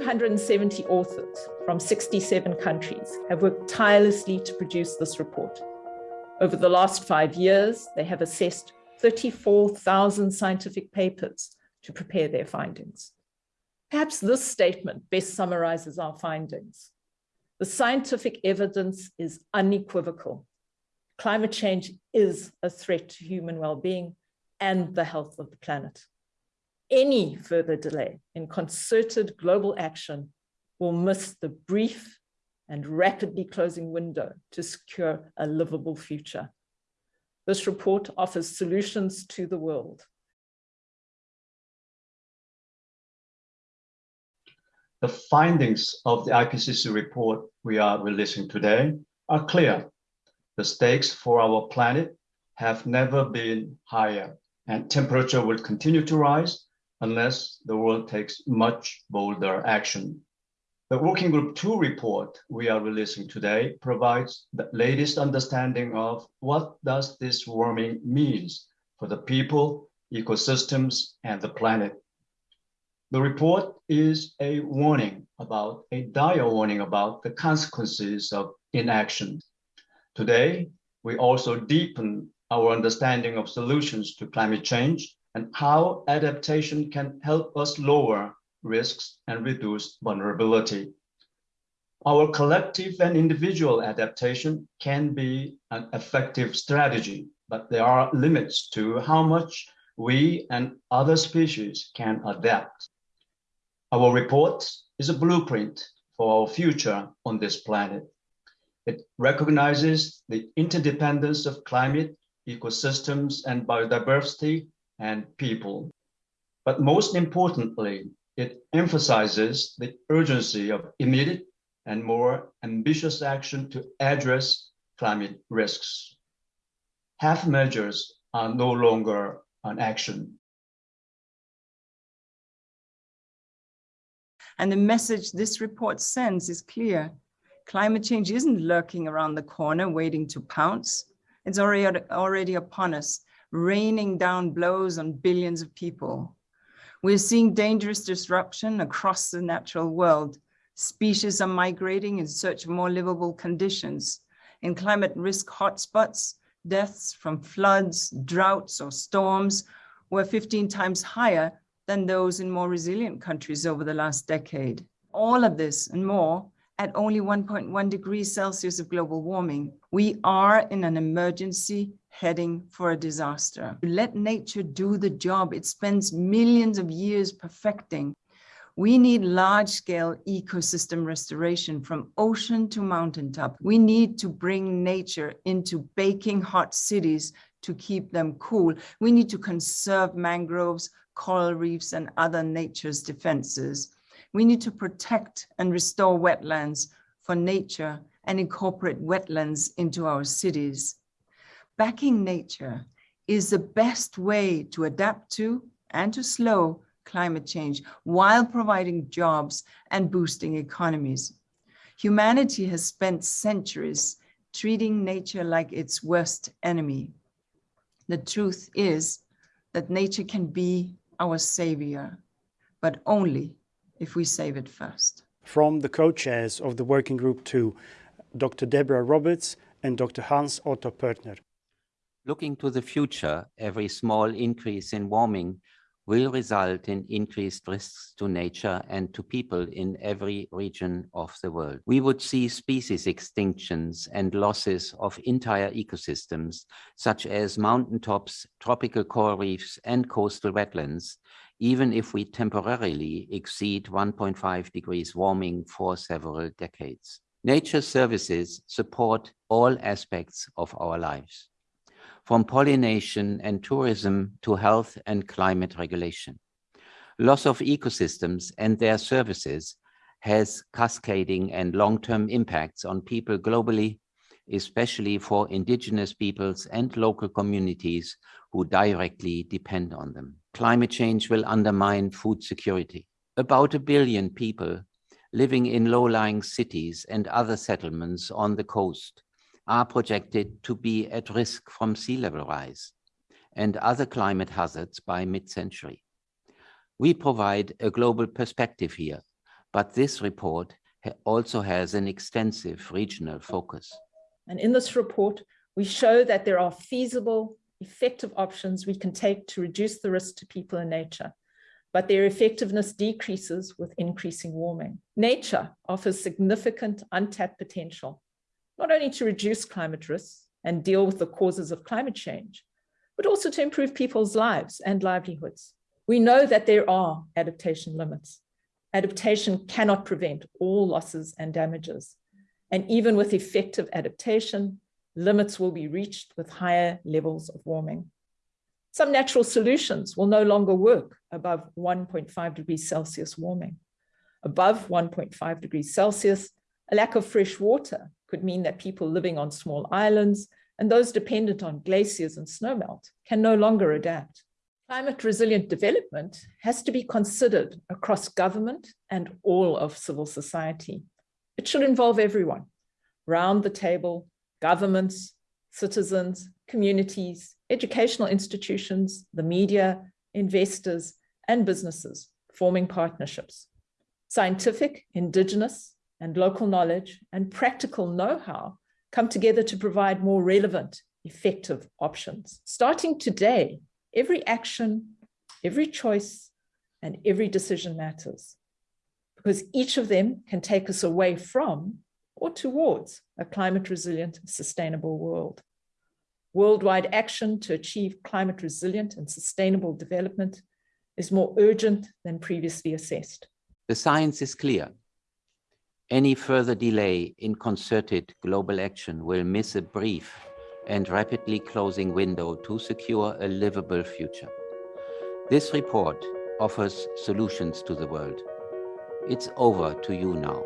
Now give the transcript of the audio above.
270 authors from 67 countries have worked tirelessly to produce this report. Over the last five years, they have assessed 34,000 scientific papers to prepare their findings. Perhaps this statement best summarizes our findings. The scientific evidence is unequivocal. Climate change is a threat to human well-being and the health of the planet. Any further delay in concerted global action will miss the brief and rapidly closing window to secure a livable future. This report offers solutions to the world. The findings of the IPCC report we are releasing today are clear. The stakes for our planet have never been higher and temperature will continue to rise unless the world takes much bolder action. The Working Group 2 report we are releasing today provides the latest understanding of what does this warming means for the people, ecosystems, and the planet. The report is a warning about, a dire warning about the consequences of inaction. Today, we also deepen our understanding of solutions to climate change and how adaptation can help us lower risks and reduce vulnerability. Our collective and individual adaptation can be an effective strategy, but there are limits to how much we and other species can adapt. Our report is a blueprint for our future on this planet. It recognizes the interdependence of climate, ecosystems, and biodiversity and people. But most importantly, it emphasizes the urgency of immediate and more ambitious action to address climate risks. Half measures are no longer an action. And the message this report sends is clear. Climate change isn't lurking around the corner waiting to pounce. It's already, already upon us, raining down blows on billions of people. We're seeing dangerous disruption across the natural world. Species are migrating in search of more livable conditions. In climate risk hotspots, deaths from floods, droughts, or storms were 15 times higher than those in more resilient countries over the last decade. All of this and more at only 1.1 degrees Celsius of global warming. We are in an emergency heading for a disaster. Let nature do the job it spends millions of years perfecting. We need large-scale ecosystem restoration from ocean to mountaintop. We need to bring nature into baking hot cities to keep them cool. We need to conserve mangroves, coral reefs, and other nature's defenses. We need to protect and restore wetlands for nature and incorporate wetlands into our cities. Backing nature is the best way to adapt to and to slow climate change while providing jobs and boosting economies. Humanity has spent centuries treating nature like its worst enemy. The truth is that nature can be our savior, but only if we save it first. From the co-chairs of the Working Group 2, Dr. Debra Roberts and Dr. Hans Otto Pörtner. Looking to the future, every small increase in warming will result in increased risks to nature and to people in every region of the world. We would see species extinctions and losses of entire ecosystems, such as mountaintops, tropical coral reefs, and coastal wetlands, even if we temporarily exceed 1.5 degrees warming for several decades. Nature services support all aspects of our lives, from pollination and tourism to health and climate regulation. Loss of ecosystems and their services has cascading and long-term impacts on people globally, especially for indigenous peoples and local communities who directly depend on them climate change will undermine food security. About a billion people living in low-lying cities and other settlements on the coast are projected to be at risk from sea level rise and other climate hazards by mid-century. We provide a global perspective here But this report also has an extensive regional focus. And in this report, we show that there are feasible, effective options we can take to reduce the risk to people and nature, but their effectiveness decreases with increasing warming. Nature offers significant untapped potential, not only to reduce climate risks and deal with the causes of climate change, but also to improve people's lives and livelihoods. We know that there are adaptation limits. Adaptation cannot prevent all losses and damages. And even with effective adaptation, limits will be reached with higher levels of warming. Some natural solutions will no longer work above 1.5 degrees Celsius warming. Above 1.5 degrees Celsius, a lack of fresh water could mean that people living on small islands and those dependent on glaciers and snowmelt can no longer adapt. Climate resilient development has to be considered across government and all of civil society. It should involve everyone, round the table, governments, citizens, communities, educational institutions, the media, investors, and businesses forming partnerships. Scientific, indigenous, and local knowledge and practical know-how come together to provide more relevant, effective options. Starting today, every action, every choice, and every decision matters because each of them can take us away from or towards a climate resilient, sustainable world. Worldwide action to achieve climate resilient and sustainable development is more urgent than previously assessed. The science is clear. Any further delay in concerted global action will miss a brief and rapidly closing window to secure a livable future. This report offers solutions to the world. It's over to you now.